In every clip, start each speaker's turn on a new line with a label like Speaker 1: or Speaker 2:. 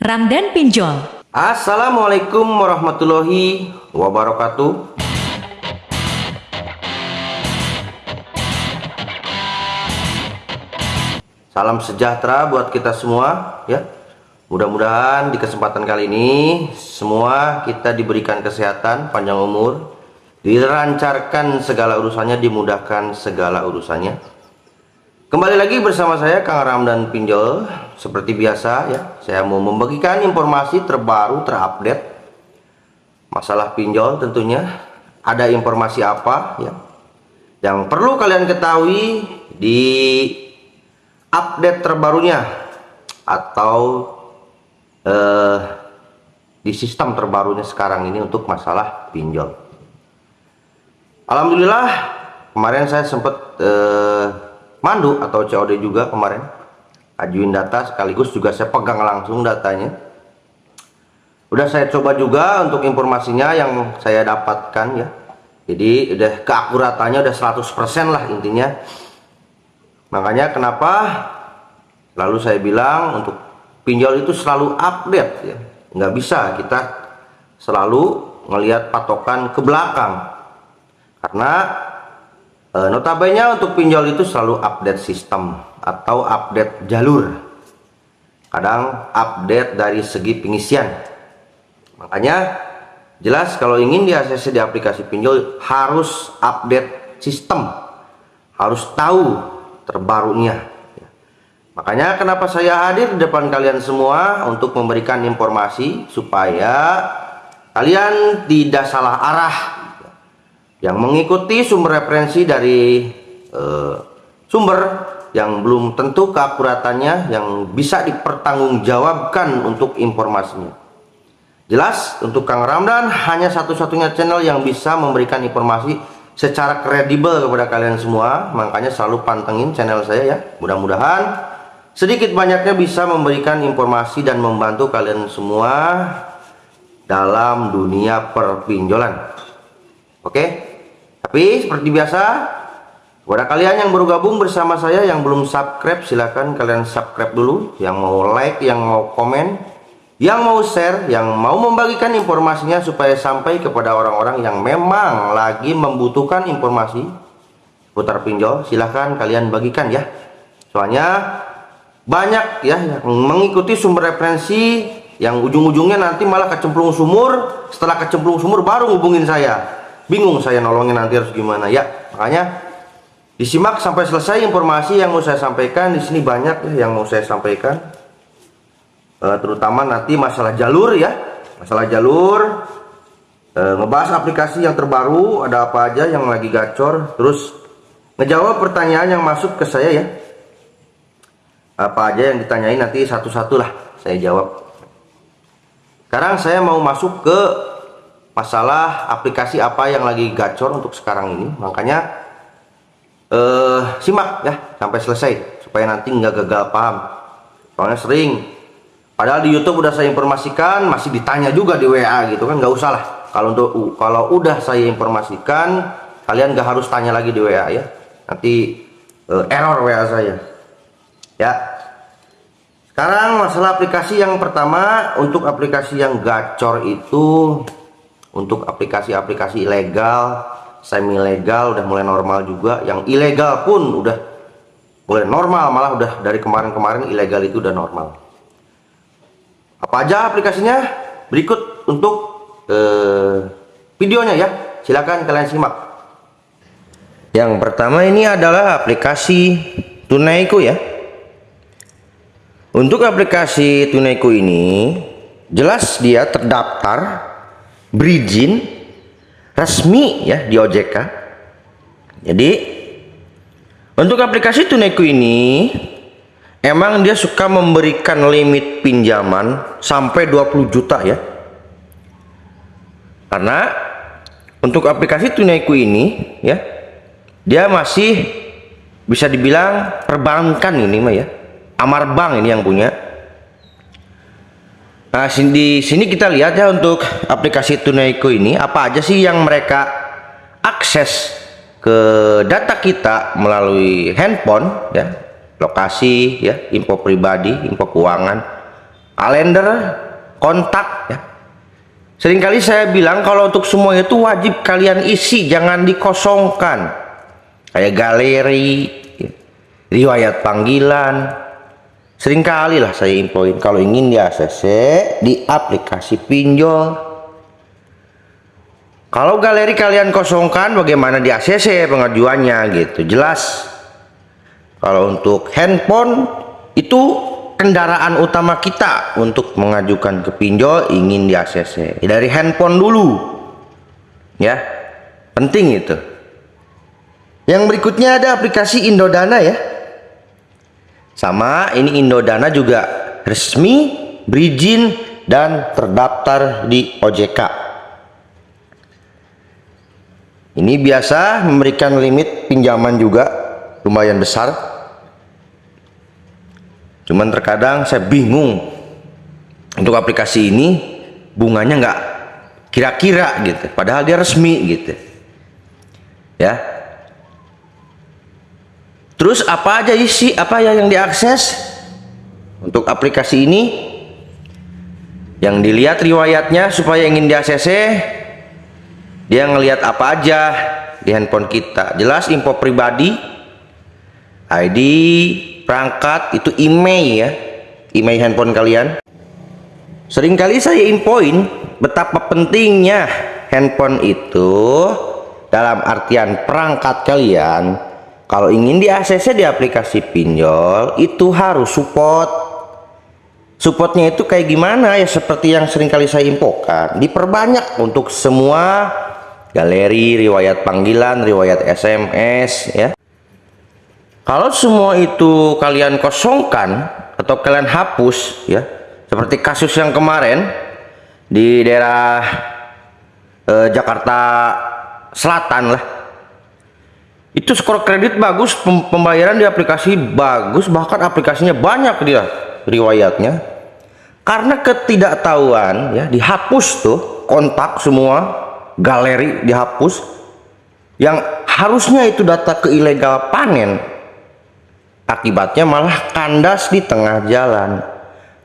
Speaker 1: Ramdan Pinjol.
Speaker 2: Assalamualaikum warahmatullahi wabarakatuh. Salam sejahtera buat kita semua ya. Mudah-mudahan di kesempatan kali ini semua kita diberikan kesehatan, panjang umur, dilancarkan segala urusannya, dimudahkan segala urusannya. Kembali lagi bersama saya Kang Ramdan Pinjol. Seperti biasa ya Saya mau membagikan informasi terbaru terupdate. Masalah pinjol tentunya. Ada informasi apa ya Yang perlu kalian ketahui Di update terbarunya? Atau eh, Di sistem terbarunya sekarang ini Untuk masalah pinjol? Alhamdulillah Kemarin saya sempat eh, mandu atau COD juga kemarin. Ajuin data sekaligus juga saya pegang langsung datanya. Udah saya coba juga untuk informasinya yang saya dapatkan ya. Jadi udah keakuratannya udah 100% lah intinya. Makanya kenapa lalu saya bilang untuk pinjol itu selalu update ya. Nggak bisa kita selalu melihat patokan ke belakang. Karena notabene untuk pinjol itu selalu update sistem atau update jalur. Kadang update dari segi pengisian. Makanya jelas kalau ingin di ACC di aplikasi pinjol harus update sistem. Harus tahu terbarunya. Makanya kenapa saya hadir di depan kalian semua untuk memberikan informasi supaya kalian tidak salah arah yang mengikuti sumber referensi dari uh, sumber yang belum tentu keakuratannya yang bisa dipertanggungjawabkan untuk informasinya. Jelas untuk Kang Ramdan hanya satu-satunya channel yang bisa memberikan informasi secara kredibel kepada kalian semua. Makanya selalu pantengin channel saya ya. Mudah-mudahan sedikit banyaknya bisa memberikan informasi dan membantu kalian semua dalam dunia perpinjolan. Oke tapi seperti biasa, kepada kalian yang baru gabung bersama saya yang belum subscribe, silahkan kalian subscribe dulu. Yang mau like, yang mau komen, yang mau share, yang mau membagikan informasinya supaya sampai kepada orang-orang yang memang lagi membutuhkan informasi putar pinjol, silahkan kalian bagikan ya. Soalnya banyak ya yang mengikuti sumber referensi yang ujung-ujungnya nanti malah kecemplung sumur, setelah kecemplung sumur baru hubungin saya bingung saya nolongin nanti harus gimana. Ya makanya disimak sampai selesai informasi yang mau saya sampaikan. Di sini banyak ya yang mau saya sampaikan. E, terutama nanti masalah jalur ya. Masalah jalur. E, ngebahas aplikasi yang terbaru ada apa aja yang lagi gacor. Terus ngejawab pertanyaan yang masuk ke saya ya. Apa aja yang ditanyain nanti satu-satu lah saya jawab. Sekarang saya mau masuk ke masalah aplikasi apa yang lagi gacor untuk sekarang ini. Makanya eh, simak ya sampai selesai supaya nanti nggak gagal paham. Soalnya sering. Padahal di YouTube udah saya informasikan masih ditanya juga di WA gitu kan nggak usah lah. Kalau untuk kalau udah saya informasikan kalian nggak harus tanya lagi di WA ya. Nanti eh, error WA saya. Ya. Sekarang masalah aplikasi yang pertama untuk aplikasi yang gacor itu untuk aplikasi-aplikasi ilegal semi legal udah mulai normal juga. Yang ilegal pun udah mulai normal malah udah dari kemarin-kemarin ilegal itu udah normal. Apa aja aplikasinya? Berikut untuk eh, videonya ya. Silahkan kalian simak. Yang pertama ini adalah aplikasi Tunaiku ya. Untuk aplikasi Tunaiku ini jelas dia terdaftar berizin resmi ya di OJK jadi untuk aplikasi Tunaiku ini emang dia suka memberikan limit pinjaman sampai 20 juta ya. Karena untuk aplikasi Tunaiku ini ya dia masih bisa dibilang perbankan ini mah ya. Amar Bank ini yang punya Nah, di sini kita lihat ya untuk aplikasi Tunaiku ini apa aja sih yang mereka akses ke data kita melalui handphone ya, lokasi ya, info pribadi, info keuangan, kalender kontak ya. Seringkali saya bilang kalau untuk semua itu wajib kalian isi jangan dikosongkan. Kayak galeri ya, riwayat panggilan sering kali lah saya infoin kalau ingin di ACC di aplikasi pinjol kalau galeri kalian kosongkan bagaimana di ACC pengajuannya gitu. Jelas. Kalau untuk handphone itu kendaraan utama kita untuk mengajukan ke pinjol ingin di ACC. Dari handphone dulu. Ya. Penting itu. Yang berikutnya ada aplikasi Indodana ya. Sama ini Indodana juga resmi, berizin dan terdaftar di OJK. Ini biasa memberikan limit pinjaman juga lumayan besar. Cuman terkadang saya bingung untuk aplikasi ini bunganya nggak kira-kira gitu. Padahal dia resmi gitu. Ya. Terus apa aja isi apa ya yang diakses untuk aplikasi ini? Yang dilihat riwayatnya supaya ingin di ACC dia ngelihat apa aja di handphone kita jelas info pribadi ID perangkat itu email ya email handphone kalian sering kali saya infoin betapa pentingnya handphone itu dalam artian perangkat kalian kalau ingin di ACC di aplikasi pinjol itu harus support supportnya itu kayak gimana ya seperti yang sering kali saya infokan diperbanyak untuk semua galeri, riwayat panggilan, riwayat SMS ya. Kalau semua itu kalian kosongkan atau kalian hapus ya, seperti kasus yang kemarin di daerah eh, Jakarta Selatan lah. Itu skor kredit bagus, pembayaran di aplikasi bagus, bahkan aplikasinya banyak dia riwayatnya. Karena ketidaktahuan ya, dihapus tuh kontak semua galeri dihapus yang harusnya itu data ke ilegal panen akibatnya malah kandas di tengah jalan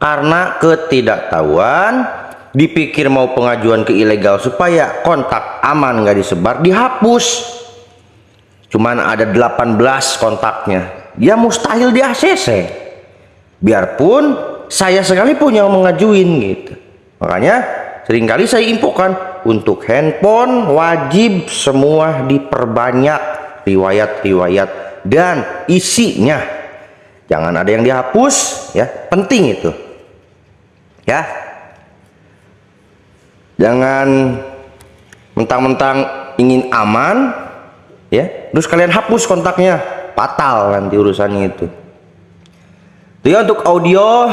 Speaker 2: karena ketidaktahuan dipikir mau pengajuan ke ilegal supaya kontak aman nggak disebar dihapus cuman ada 18 kontaknya. Dia mustahil di ACC biarpun saya sekali punya mengajuin gitu. Makanya sering kali saya infokan untuk handphone wajib semua diperbanyak riwayat-riwayat dan isinya. Jangan ada yang dihapus ya. Penting itu. Ya. Jangan mentang-mentang ingin aman ya terus kalian hapus kontaknya. Fatal nanti urusannya itu. Dia untuk audio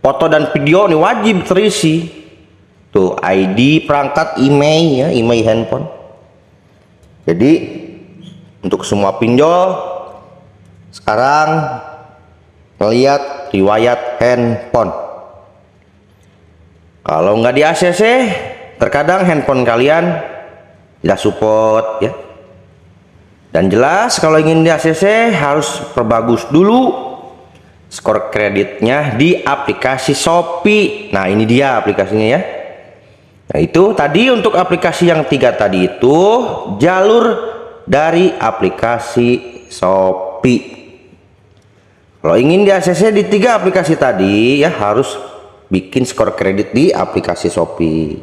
Speaker 2: foto dan video ini wajib terisi. Tuh ID perangkat email ya email handphone. Jadi untuk semua pinjol sekarang melihat riwayat handphone. Kalau nggak di ACC terkadang handphone kalian tidak support ya dan jelas kalau ingin di ACC harus perbagus dulu skor kreditnya di aplikasi Shopee nah ini dia aplikasinya ya Nah itu tadi untuk aplikasi yang tiga tadi itu jalur dari aplikasi Shopee. Kalau ingin di ACC di tiga aplikasi tadi ya harus bikin skor kredit di aplikasi Shopee.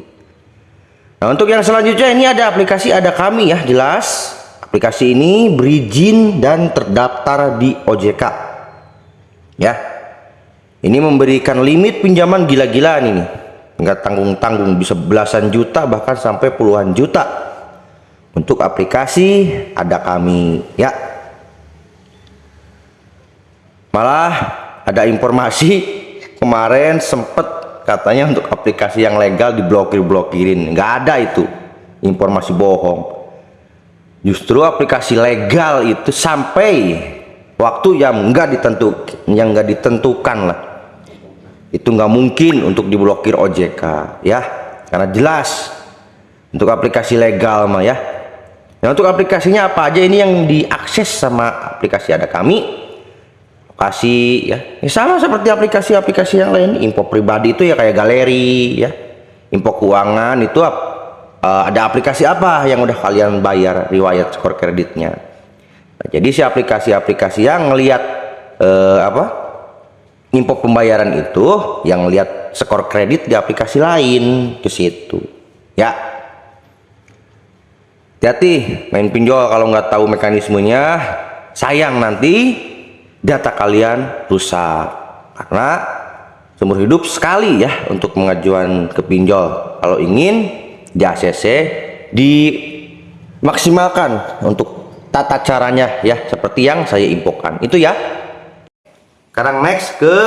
Speaker 2: Nah untuk yang selanjutnya ini ada aplikasi ada kami ya jelas. Aplikasi ini berizin dan terdaftar di OJK. Ya. Ini memberikan limit pinjaman gila-gilaan ini. Nggak tanggung-tanggung bisa belasan juta bahkan sampai puluhan juta. Untuk aplikasi ada kami. Ya. Malah ada informasi kemarin sempet katanya untuk aplikasi yang legal diblokir-blokirin. Nggak ada itu. Informasi bohong justru aplikasi legal itu sampai waktu yang nggak ditentu yang nggak ditentukan lah. Itu nggak mungkin untuk diblokir OJK ya. Karena jelas untuk aplikasi legal mah ya. Nah untuk aplikasinya apa aja ini yang diakses sama aplikasi ada kami. Kasih ya. ya sama seperti aplikasi-aplikasi yang lain. Info pribadi itu ya kayak galeri ya. Info keuangan itu uh, ada aplikasi apa yang udah kalian bayar riwayat skor kreditnya? Nah, jadi si aplikasi-aplikasi yang ngelihat uh, apa info pembayaran itu yang lihat skor kredit di aplikasi lain ke situ. Ya. Hati-hati main pinjol kalau nggak tahu mekanismenya. Sayang nanti data kalian rusak. Karena seumur hidup sekali ya untuk mengajuan ke pinjol. Kalau ingin di ACC dimaksimalkan untuk tata caranya ya seperti yang saya infokan. Itu ya. Sekarang next ke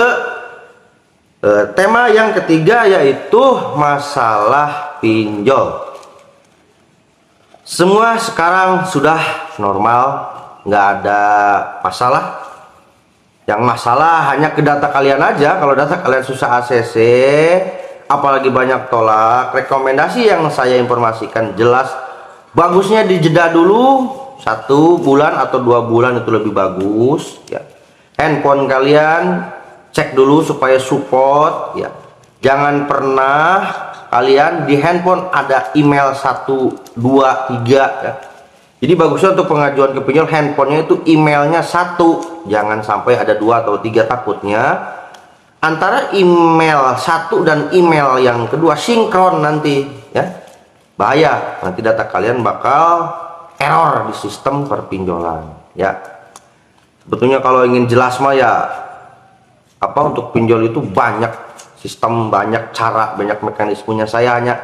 Speaker 2: uh, tema yang ketiga yaitu masalah pinjol. Semua sekarang sudah normal nggak ada masalah. Yang masalah hanya ke data kalian aja. Kalau data kalian susah ACC apalagi banyak tolak. Rekomendasi yang saya informasikan jelas. Bagusnya dijeda dulu. Satu bulan atau dua bulan itu lebih bagus ya. Handphone kalian cek dulu supaya support ya. Jangan pernah kalian di handphone ada email 1 2 3 ya. Jadi bagusnya untuk pengajuan ke pinjol handphonenya itu emailnya satu. Jangan sampai ada dua atau tiga takutnya antara email satu dan email yang kedua sinkron nanti ya. Bahaya nanti data kalian bakal error di sistem perpinjolan ya. Sebetulnya kalau ingin jelas mah ya apa untuk pinjol itu banyak sistem banyak cara banyak mekanismenya. Saya hanya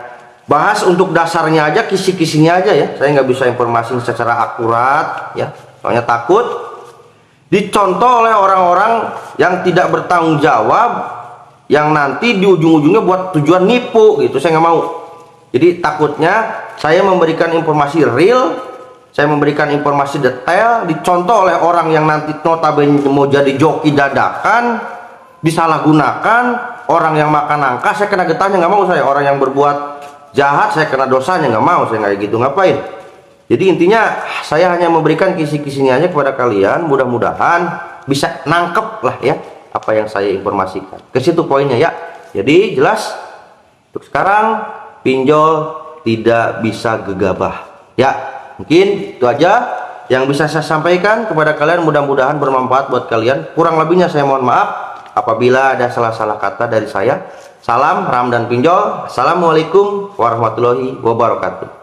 Speaker 2: bahas untuk dasarnya aja kisi-kisinya aja ya. Saya nggak bisa informasi secara akurat ya. Soalnya takut dicontoh oleh orang-orang yang tidak bertanggung jawab yang nanti di ujung-ujungnya buat tujuan nipu gitu. Saya nggak mau. Jadi takutnya saya memberikan informasi real saya memberikan informasi detail dicontoh oleh orang yang nanti notabene mau jadi joki dadakan disalahgunakan orang yang makan angka saya kena getahnya nggak mau saya. Orang yang berbuat jahat saya kena dosanya nggak mau saya nggak gitu. Ngapain jadi intinya saya hanya memberikan kisi-kisinya aja kepada kalian mudah-mudahan bisa nangkep lah ya apa yang saya informasikan. Ke situ poinnya ya. Jadi jelas untuk sekarang pinjol tidak bisa gegabah. Ya mungkin itu aja yang bisa saya sampaikan kepada kalian. Mudah-mudahan bermanfaat buat kalian. Kurang lebihnya saya mohon maaf apabila ada salah-salah kata dari saya. Salam Ram dan Pinjol. Assalamualaikum warahmatullahi wabarakatuh.